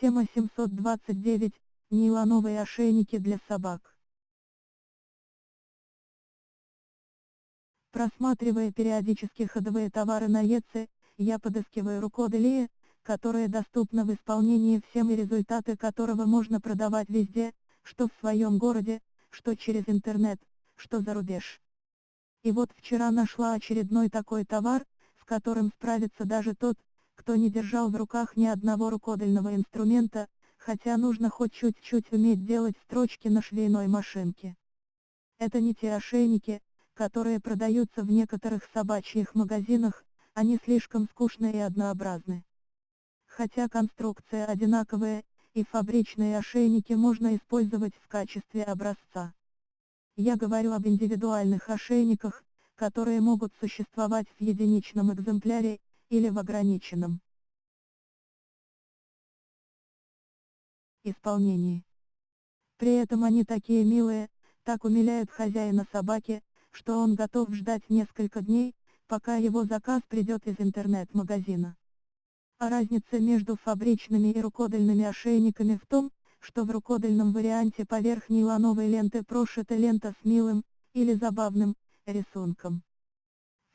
Тема 729. Нейлоновые ошейники для собак. Просматривая периодически ходовые товары на ЕЦ, я подыскиваю рукоделие, которое доступно в исполнении всем и результаты которого можно продавать везде, что в своем городе, что через интернет, что за рубеж. И вот вчера нашла очередной такой товар, с которым справится даже тот, кто не держал в руках ни одного рукодельного инструмента, хотя нужно хоть чуть-чуть уметь делать строчки на швейной машинке. Это не те ошейники, которые продаются в некоторых собачьих магазинах, они слишком скучные и однообразны. Хотя конструкция одинаковая, и фабричные ошейники можно использовать в качестве образца. Я говорю об индивидуальных ошейниках, которые могут существовать в единичном экземпляре, или в ограниченном исполнении. При этом они такие милые, так умиляют хозяина собаки, что он готов ждать несколько дней, пока его заказ придет из интернет-магазина. А разница между фабричными и рукодельными ошейниками в том, что в рукодельном варианте поверх нейлоновой ленты прошита лента с милым, или забавным, рисунком.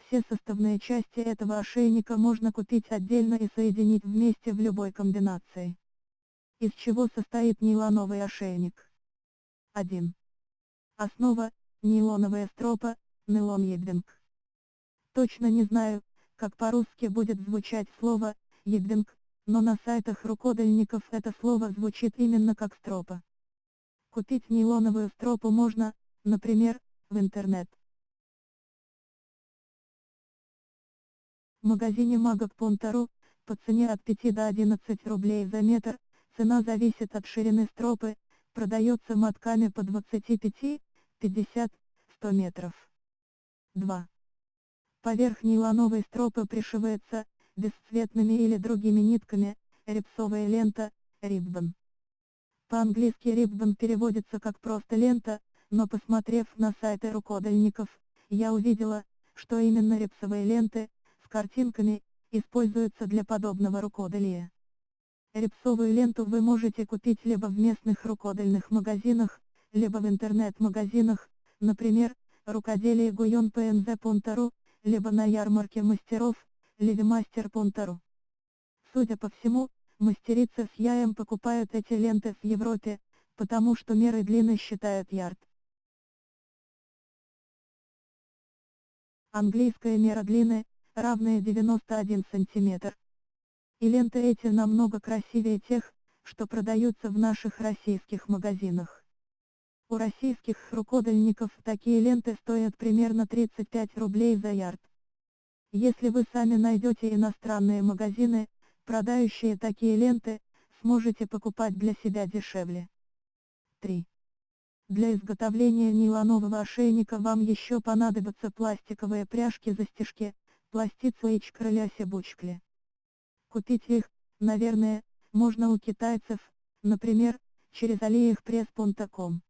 Все составные части этого ошейника можно купить отдельно и соединить вместе в любой комбинации. Из чего состоит нейлоновый ошейник? 1. Основа – нейлоновая стропа, нейлон едвинг. Точно не знаю, как по-русски будет звучать слово «едвинг», но на сайтах рукодельников это слово звучит именно как стропа. Купить нейлоновую стропу можно, например, в интернет. В магазине Магок.ру, по цене от 5 до 11 рублей за метр, цена зависит от ширины стропы, продается мотками по 25, 50, 100 метров. 2. Поверх нейлоновой стропы пришивается, бесцветными или другими нитками, рипсовая лента, риббон. По-английски риббон переводится как просто лента, но посмотрев на сайты рукодельников, я увидела, что именно рипсовые ленты, картинками, используются для подобного рукоделия. Репсовую ленту вы можете купить либо в местных рукодельных магазинах, либо в интернет-магазинах, например, рукоделие Гуйон ПНЗ.ру, либо на ярмарке мастеров, Левимастер.ру. Судя по всему, мастерицы с яем покупают эти ленты в Европе, потому что меры длины считают ярд. Английская мера длины равные 91 см. И ленты эти намного красивее тех, что продаются в наших российских магазинах. У российских рукодельников такие ленты стоят примерно 35 рублей за ярд. Если вы сами найдете иностранные магазины, продающие такие ленты, сможете покупать для себя дешевле. 3. Для изготовления нейлонового ошейника вам еще понадобятся пластиковые пряжки-застежки, пластица и крыля-себучкли. Купить их, наверное, можно у китайцев, например, через aliexpress.com.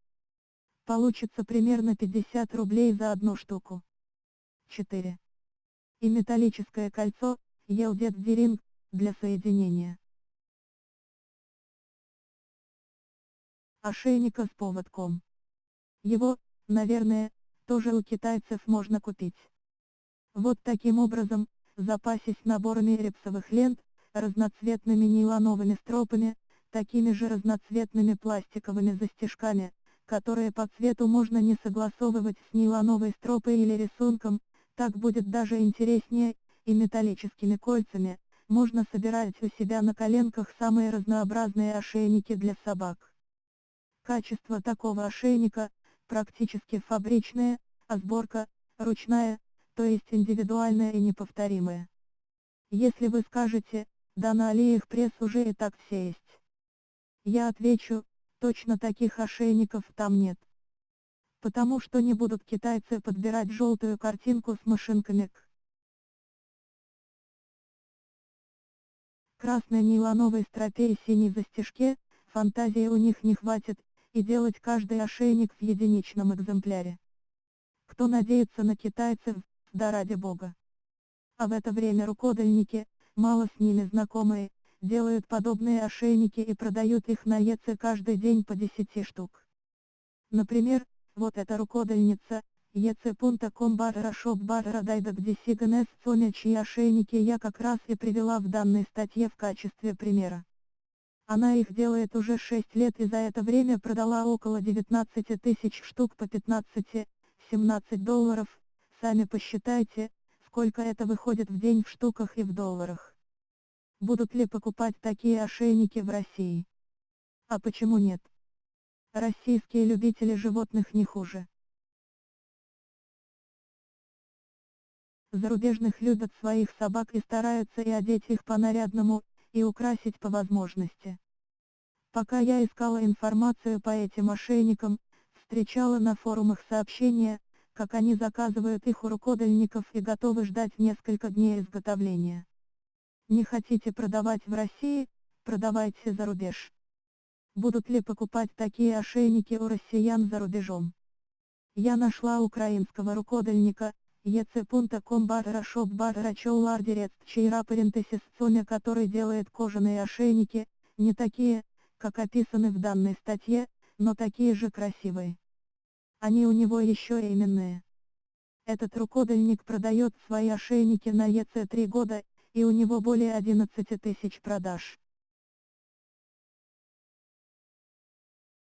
Получится примерно 50 рублей за одну штуку. 4. И металлическое кольцо, Елдет Деринг, для соединения. Ошейника с поводком. Его, наверное, тоже у китайцев можно купить. Вот таким образом, запасись наборами репсовых лент, разноцветными нейлоновыми стропами, такими же разноцветными пластиковыми застежками, которые по цвету можно не согласовывать с нейлоновой стропой или рисунком, так будет даже интереснее, и металлическими кольцами, можно собирать у себя на коленках самые разнообразные ошейники для собак. Качество такого ошейника, практически фабричное, а сборка, ручная, то есть индивидуальное и неповторимое. Если вы скажете, да на Алиэкспресс уже и так все есть. Я отвечу, точно таких ошейников там нет. Потому что не будут китайцы подбирать желтую картинку с машинками к красной нейлоновой стропе и синей застежке, фантазии у них не хватит, и делать каждый ошейник в единичном экземпляре. Кто надеется на китайцев, да ради бога. А в это время рукодельники, мало с ними знакомые, делают подобные ошейники и продают их на ЕЦ каждый день по 10 штук. Например, вот эта рукодельница, ec.com барра шоп барра дайдак десиганес соня чьи ошейники я как раз и привела в данной статье в качестве примера. Она их делает уже 6 лет и за это время продала около 19 тысяч штук по 15-17 долларов, сами посчитайте, сколько это выходит в день в штуках и в долларах. Будут ли покупать такие ошейники в России? А почему нет? Российские любители животных не хуже. Зарубежных любят своих собак и стараются и одеть их по-нарядному, и украсить по возможности. Пока я искала информацию по этим мошенникам, встречала на форумах сообщения, как они заказывают их у рукодельников и готовы ждать несколько дней изготовления. Не хотите продавать в России, продавайте за рубеж. Будут ли покупать такие ошейники у россиян за рубежом? Я нашла украинского рукодельника, ec.com barra shop barra чейра парентесис Соня который делает кожаные ошейники, не такие, как описаны в данной статье, но такие же красивые. Они у него еще именные. Этот рукодельник продает свои ошейники на ЕЦ 3 года, и у него более 11 тысяч продаж.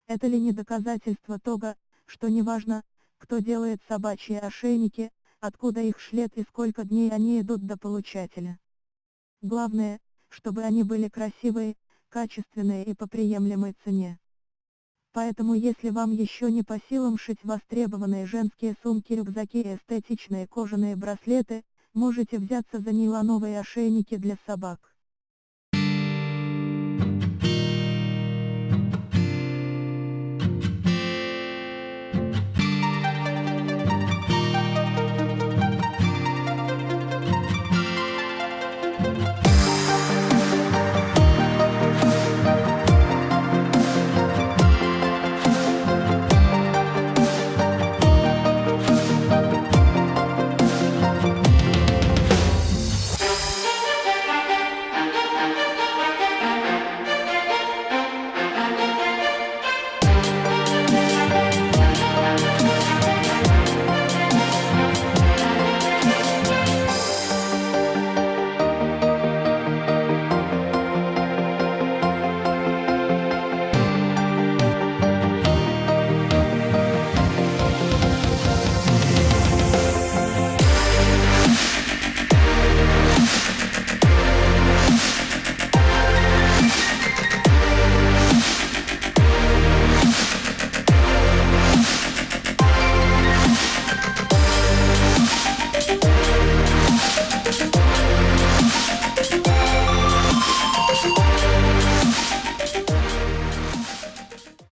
Это ли не доказательство того, что неважно, кто делает собачьи ошейники, откуда их шлет и сколько дней они идут до получателя. Главное, чтобы они были красивые, качественные и по приемлемой цене. Поэтому если вам еще не по силам шить востребованные женские сумки-рюкзаки и эстетичные кожаные браслеты, можете взяться за нейлоновые ошейники для собак.